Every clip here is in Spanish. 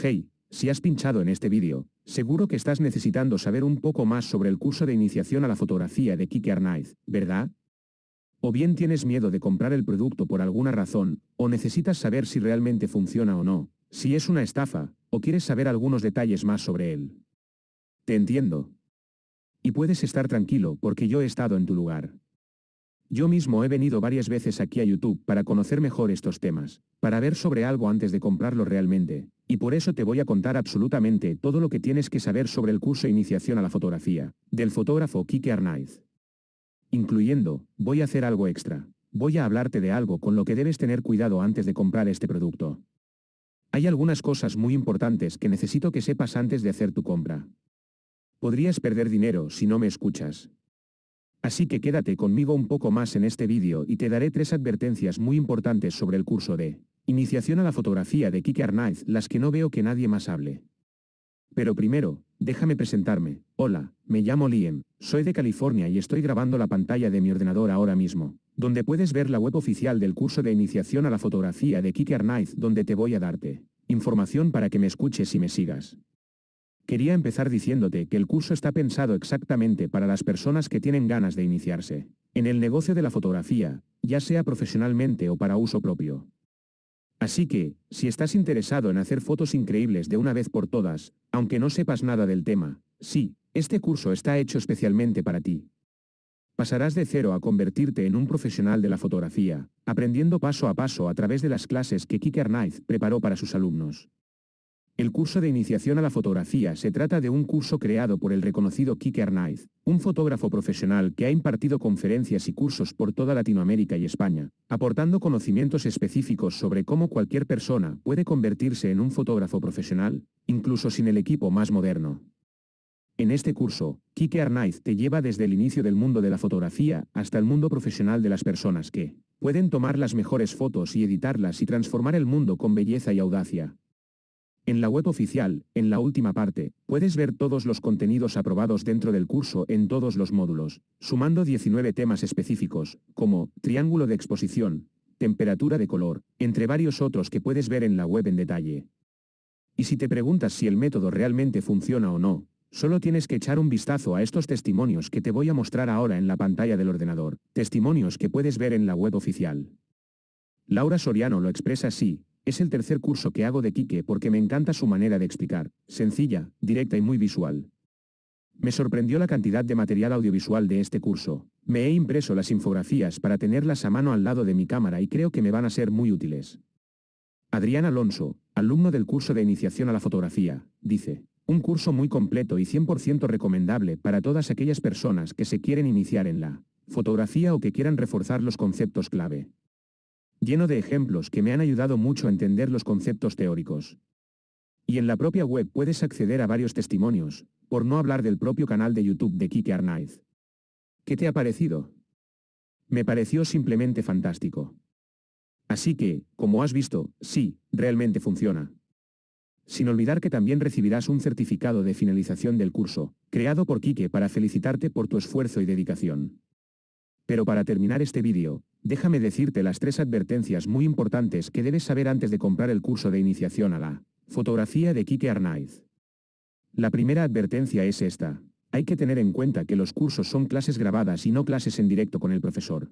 Hey, si has pinchado en este vídeo, seguro que estás necesitando saber un poco más sobre el curso de iniciación a la fotografía de Kike Arnaiz, ¿verdad? O bien tienes miedo de comprar el producto por alguna razón, o necesitas saber si realmente funciona o no, si es una estafa, o quieres saber algunos detalles más sobre él. Te entiendo. Y puedes estar tranquilo porque yo he estado en tu lugar. Yo mismo he venido varias veces aquí a YouTube para conocer mejor estos temas, para ver sobre algo antes de comprarlo realmente, y por eso te voy a contar absolutamente todo lo que tienes que saber sobre el curso Iniciación a la Fotografía, del fotógrafo Kike Arnaiz. Incluyendo, voy a hacer algo extra. Voy a hablarte de algo con lo que debes tener cuidado antes de comprar este producto. Hay algunas cosas muy importantes que necesito que sepas antes de hacer tu compra. Podrías perder dinero si no me escuchas, Así que quédate conmigo un poco más en este vídeo y te daré tres advertencias muy importantes sobre el curso de Iniciación a la fotografía de Kike Arnaiz, las que no veo que nadie más hable. Pero primero, déjame presentarme. Hola, me llamo Liam, soy de California y estoy grabando la pantalla de mi ordenador ahora mismo, donde puedes ver la web oficial del curso de Iniciación a la fotografía de Kike Arnaiz donde te voy a darte información para que me escuches y me sigas. Quería empezar diciéndote que el curso está pensado exactamente para las personas que tienen ganas de iniciarse en el negocio de la fotografía, ya sea profesionalmente o para uso propio. Así que, si estás interesado en hacer fotos increíbles de una vez por todas, aunque no sepas nada del tema, sí, este curso está hecho especialmente para ti. Pasarás de cero a convertirte en un profesional de la fotografía, aprendiendo paso a paso a través de las clases que Kike Arnaiz preparó para sus alumnos. El curso de iniciación a la fotografía se trata de un curso creado por el reconocido Kike Arnaiz, un fotógrafo profesional que ha impartido conferencias y cursos por toda Latinoamérica y España, aportando conocimientos específicos sobre cómo cualquier persona puede convertirse en un fotógrafo profesional, incluso sin el equipo más moderno. En este curso, Kike Arnaiz te lleva desde el inicio del mundo de la fotografía hasta el mundo profesional de las personas que pueden tomar las mejores fotos y editarlas y transformar el mundo con belleza y audacia, en la web oficial, en la última parte, puedes ver todos los contenidos aprobados dentro del curso en todos los módulos, sumando 19 temas específicos, como triángulo de exposición, temperatura de color, entre varios otros que puedes ver en la web en detalle. Y si te preguntas si el método realmente funciona o no, solo tienes que echar un vistazo a estos testimonios que te voy a mostrar ahora en la pantalla del ordenador, testimonios que puedes ver en la web oficial. Laura Soriano lo expresa así, es el tercer curso que hago de Quique porque me encanta su manera de explicar, sencilla, directa y muy visual. Me sorprendió la cantidad de material audiovisual de este curso. Me he impreso las infografías para tenerlas a mano al lado de mi cámara y creo que me van a ser muy útiles. Adrián Alonso, alumno del curso de iniciación a la fotografía, dice, un curso muy completo y 100% recomendable para todas aquellas personas que se quieren iniciar en la fotografía o que quieran reforzar los conceptos clave lleno de ejemplos que me han ayudado mucho a entender los conceptos teóricos. Y en la propia web puedes acceder a varios testimonios, por no hablar del propio canal de YouTube de Kike Arnaiz. ¿Qué te ha parecido? Me pareció simplemente fantástico. Así que, como has visto, sí, realmente funciona. Sin olvidar que también recibirás un certificado de finalización del curso, creado por Kike para felicitarte por tu esfuerzo y dedicación. Pero para terminar este vídeo, déjame decirte las tres advertencias muy importantes que debes saber antes de comprar el curso de iniciación a la fotografía de Kike Arnaiz. La primera advertencia es esta. Hay que tener en cuenta que los cursos son clases grabadas y no clases en directo con el profesor.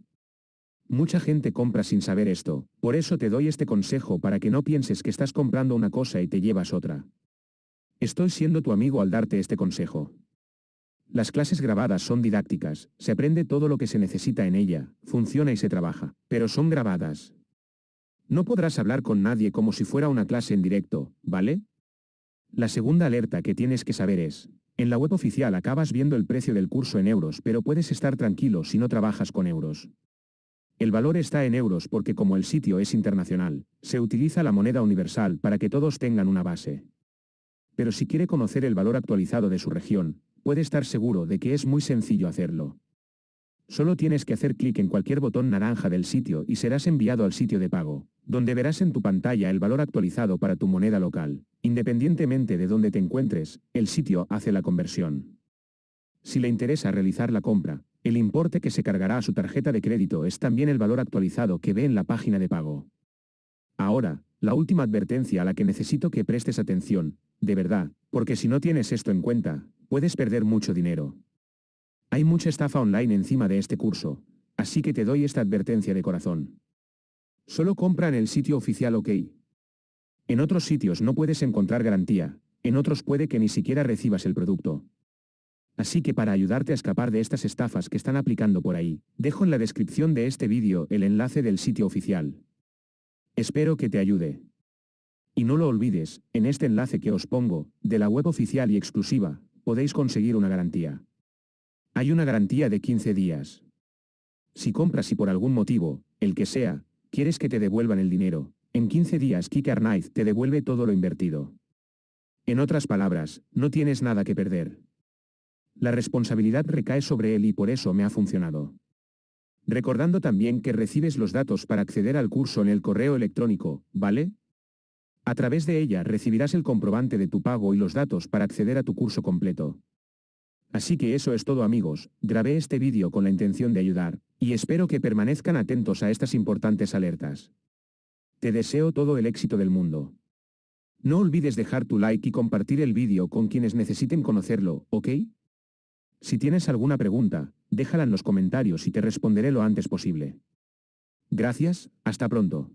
Mucha gente compra sin saber esto, por eso te doy este consejo para que no pienses que estás comprando una cosa y te llevas otra. Estoy siendo tu amigo al darte este consejo. Las clases grabadas son didácticas, se aprende todo lo que se necesita en ella, funciona y se trabaja, pero son grabadas. No podrás hablar con nadie como si fuera una clase en directo, ¿vale? La segunda alerta que tienes que saber es, en la web oficial acabas viendo el precio del curso en euros pero puedes estar tranquilo si no trabajas con euros. El valor está en euros porque como el sitio es internacional, se utiliza la moneda universal para que todos tengan una base. Pero si quiere conocer el valor actualizado de su región, puede estar seguro de que es muy sencillo hacerlo. Solo tienes que hacer clic en cualquier botón naranja del sitio y serás enviado al sitio de pago, donde verás en tu pantalla el valor actualizado para tu moneda local. Independientemente de dónde te encuentres, el sitio hace la conversión. Si le interesa realizar la compra, el importe que se cargará a su tarjeta de crédito es también el valor actualizado que ve en la página de pago. Ahora, la última advertencia a la que necesito que prestes atención, de verdad, porque si no tienes esto en cuenta, puedes perder mucho dinero. Hay mucha estafa online encima de este curso, así que te doy esta advertencia de corazón. Solo compra en el sitio oficial OK. En otros sitios no puedes encontrar garantía, en otros puede que ni siquiera recibas el producto. Así que para ayudarte a escapar de estas estafas que están aplicando por ahí, dejo en la descripción de este vídeo el enlace del sitio oficial. Espero que te ayude. Y no lo olvides, en este enlace que os pongo, de la web oficial y exclusiva, podéis conseguir una garantía. Hay una garantía de 15 días. Si compras y por algún motivo, el que sea, quieres que te devuelvan el dinero, en 15 días Kicker Knife te devuelve todo lo invertido. En otras palabras, no tienes nada que perder. La responsabilidad recae sobre él y por eso me ha funcionado. Recordando también que recibes los datos para acceder al curso en el correo electrónico, ¿vale? A través de ella recibirás el comprobante de tu pago y los datos para acceder a tu curso completo. Así que eso es todo amigos, grabé este vídeo con la intención de ayudar, y espero que permanezcan atentos a estas importantes alertas. Te deseo todo el éxito del mundo. No olvides dejar tu like y compartir el vídeo con quienes necesiten conocerlo, ¿ok? Si tienes alguna pregunta, déjala en los comentarios y te responderé lo antes posible. Gracias, hasta pronto.